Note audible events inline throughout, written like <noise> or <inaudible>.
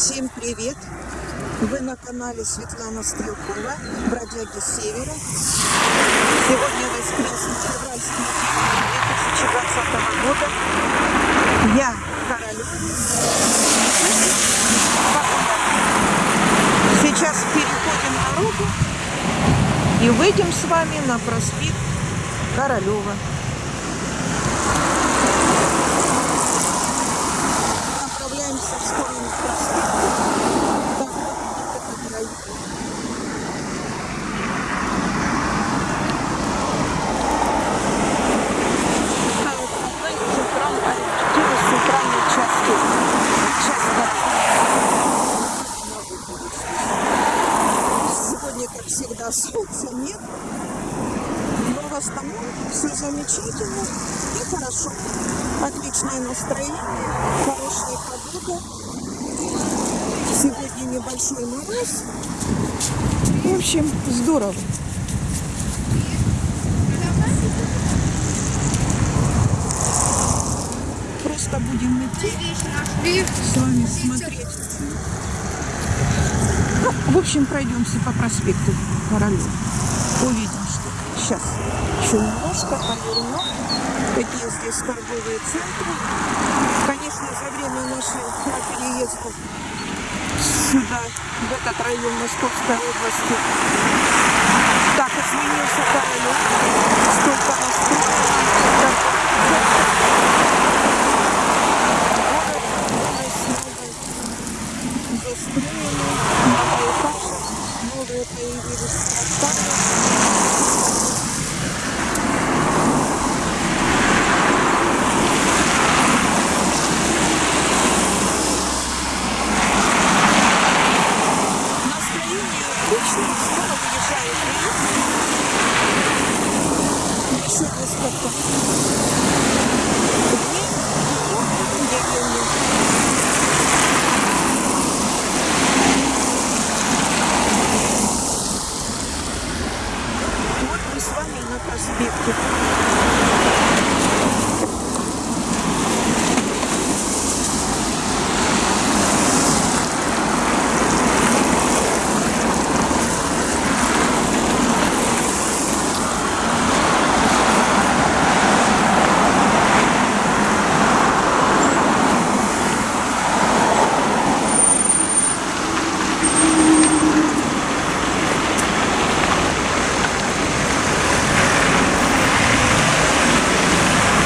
Всем привет! Вы на канале Светлана Стрелкова, бродяги Севера. Сегодня воскресный февральский день 2020 года. Я Королев. Сейчас переходим дорогу и выйдем с вами на проспект Королева. Направляемся в сторону проспекта. Так, вот это район. А, вот одна из центральных, один из центральных частей. Часть города. Сегодня, солнца нет. Но в основном все замечательно и хорошо. Отличное настроение, хорошая погода. Сегодня небольшой мороз. В общем, здорово. Просто будем идти с вами смотреть. Ну, в общем, пройдемся по проспекту Королева. Увидим, что сейчас еще немножко поверну. Какие здесь торговые центры. Конечно, за время нашего переезда сюда, в этот район Московской области, так изменился Королев. Столько настроено. Город вырос, новый застроенный, многоэтажек, новые появились кварталы. Настроение отличное, скоро выезжает рейс. Еще несколько дней, и недели. Вот мы с вами на проспекте.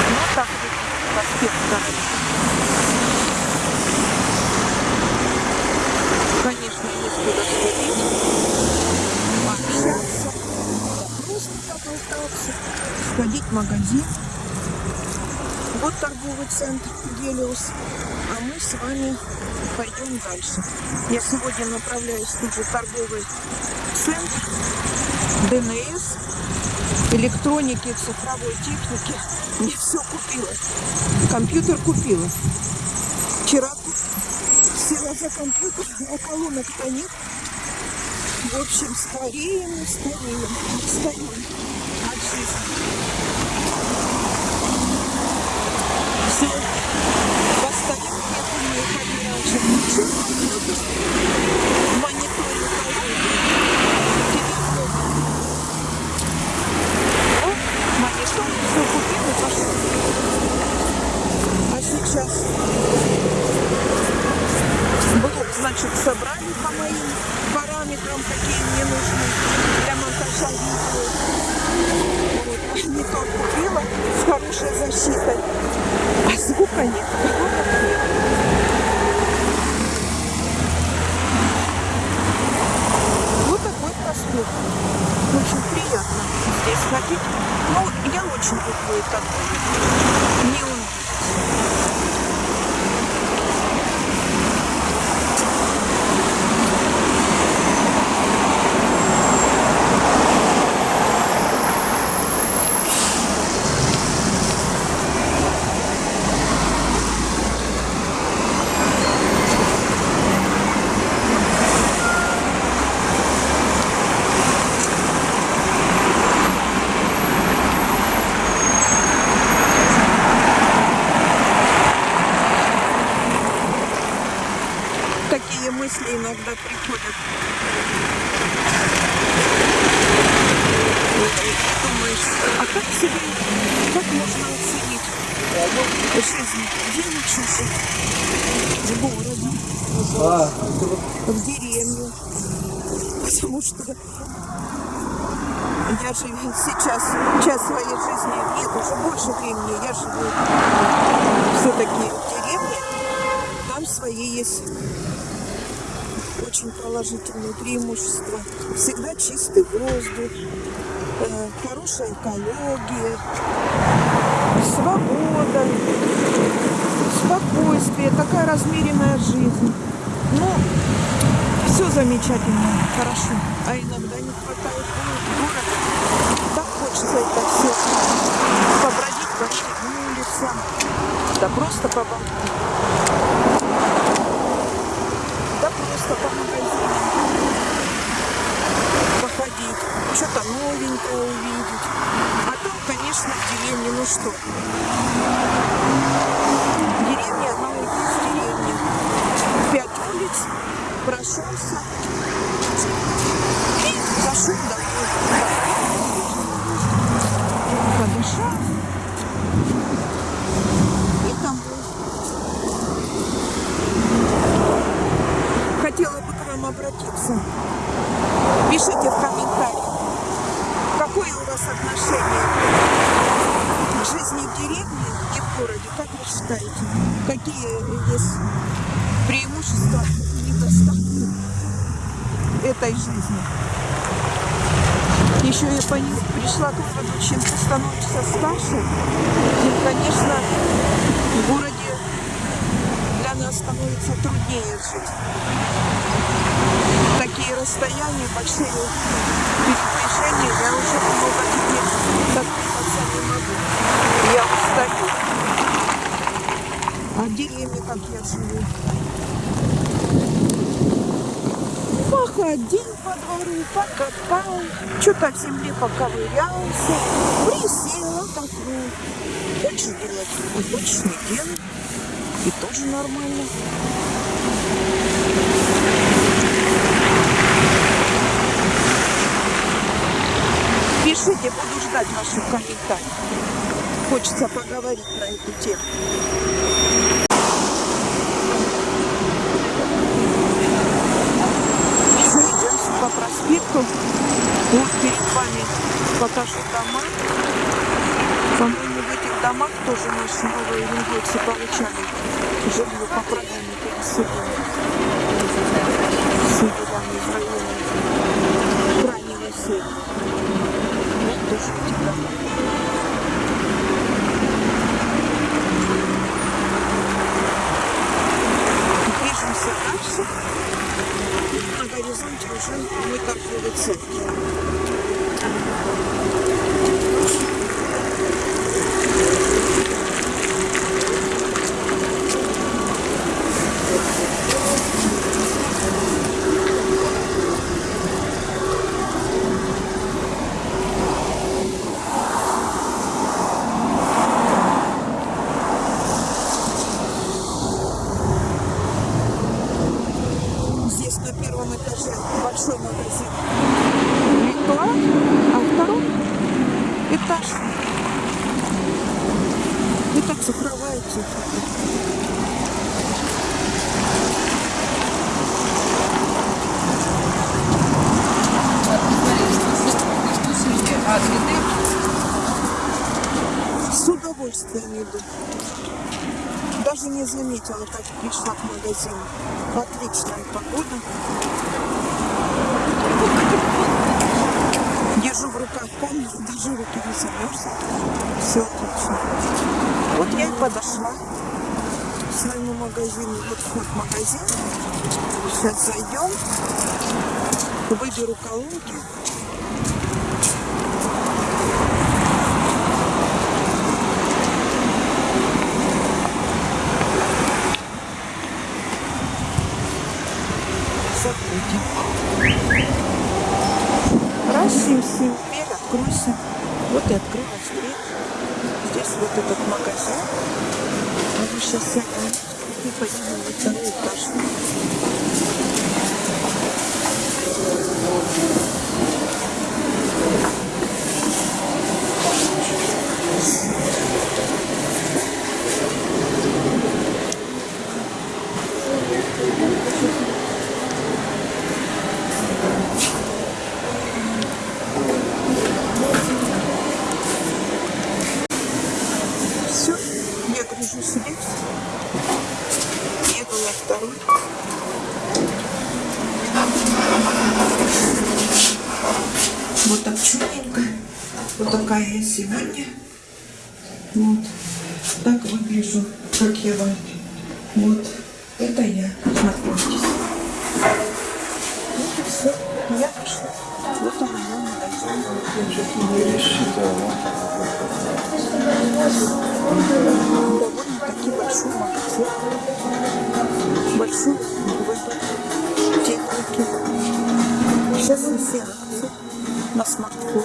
Вот так выглядит Королев. Конечно, есть куда сходить, пообщаться, просто поболтаться, сходить в магазин. Вот торговый центр Гелиус, а мы с вами пойдем дальше. Я сегодня направляюсь в торговый центр ДНС, электроники, цифровой техники. Не все купила. Компьютер купила. Вчера села за компьютер, <laughs> а колонок-то нет. В общем, стареем и стареем. Жизни. Все. Постаем, я помню, ходила раньше. Себе, как можно оценить жизнь? Лучше жить? В городе, в деревне. Потому что я же сейчас, часть своей жизни, нет, уже больше времени, я живу все-таки в деревне, там свои есть очень положительные преимущества. Всегда чистый воздух, хорошая экология, свобода, спокойствие, такая размеренная жизнь. Ну, все замечательно, хорошо. А иногда не хватает города. Так хочется это все побродить по этим улицам. Да просто поболтать. Да просто по Что-то новенькое увидеть. А там, конечно, в деревне, ну что. Деревня, она и есть деревня. Пять улиц, прошелся и зашел домой. Подышал. И там хотела бы к вам обратиться. Пишите в комментариях, какое у вас отношение к жизни в деревне и в городе. Как вы считаете? Какие есть преимущества и недостатки этой жизни? Еще я пришла к выводу, чем ты становишься старше, тем, конечно, в городе для нас становится труднее жить. Такие расстояния, большие передвижения, я уже много теперь задуматься не могу. Я устаю. А в деревне, как я живу, походил по двору, покопал, что-то в земле поковырялся, присел, отдохнул. Хочешь делать, хочешь не делать. И тоже нормально. Пишите, буду ждать ваших комментариев. Хочется поговорить на эту тему. Все, идем по проспекту. Вот перед вами покажу дома. По-моему, в этих домах тоже наши новые лингвийцы получали жилье по программе. Все делами в районе крайнего севера. Вот тоже эти дома. Движемся дальше. На горизонте уже мой торговый центр. Здесь на первом этаже большой магазин Литва, а второй этаж цветы? С удовольствием иду. Даже не заметила, как пришла к магазину. Отличная погода. Держу в руках камеру, даже руки не замерзнут. Все отлично. Вот я и подошла к своему магазину. Вот вход магазин. Сейчас зайдем. Выберу колонки. Раз, сим, сим, дверь, откройся. Вот и открылась здесь вот этот магазин. Мы сейчас наймем и пойдем на второй этаж. Сегодня. Вот. Так выгляжу, как я вам. Вот. Это я. Знакомьтесь. Вот и все. Я пришла. Вот он мой магазин. Довольно-таки большой магазин. Большой выбор техники. Сейчас все акции на смартфон.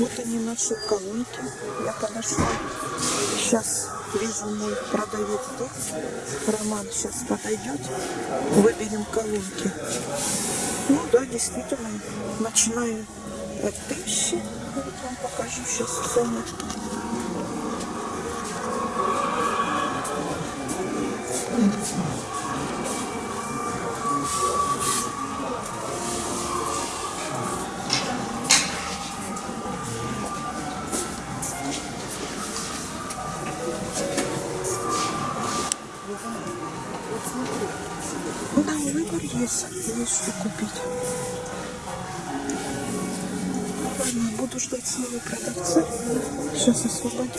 Вот они наши колонки. Я подошла. Сейчас вижу мой продавец тут. Роман сейчас подойдет. Выберем колонки. Ну да, действительно, начиная от тысячи. Вот вам покажу сейчас цены. Ну Ждать своего продавца. Сейчас колонки.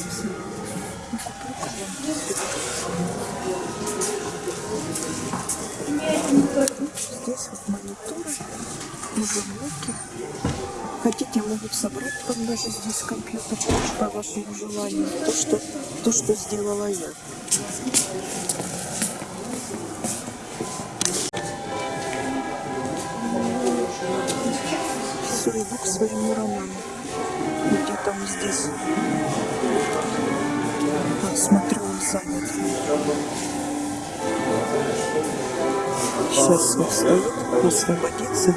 Здесь вот мониторы, ноутбуки. Хотите, могут собрать вам даже здесь компьютер по вашему желанию. То, что, то, что сделала я. Все, иду к своему роману. Где там здесь? А, смотрю, он занят. Сейчас он стоит, освободится.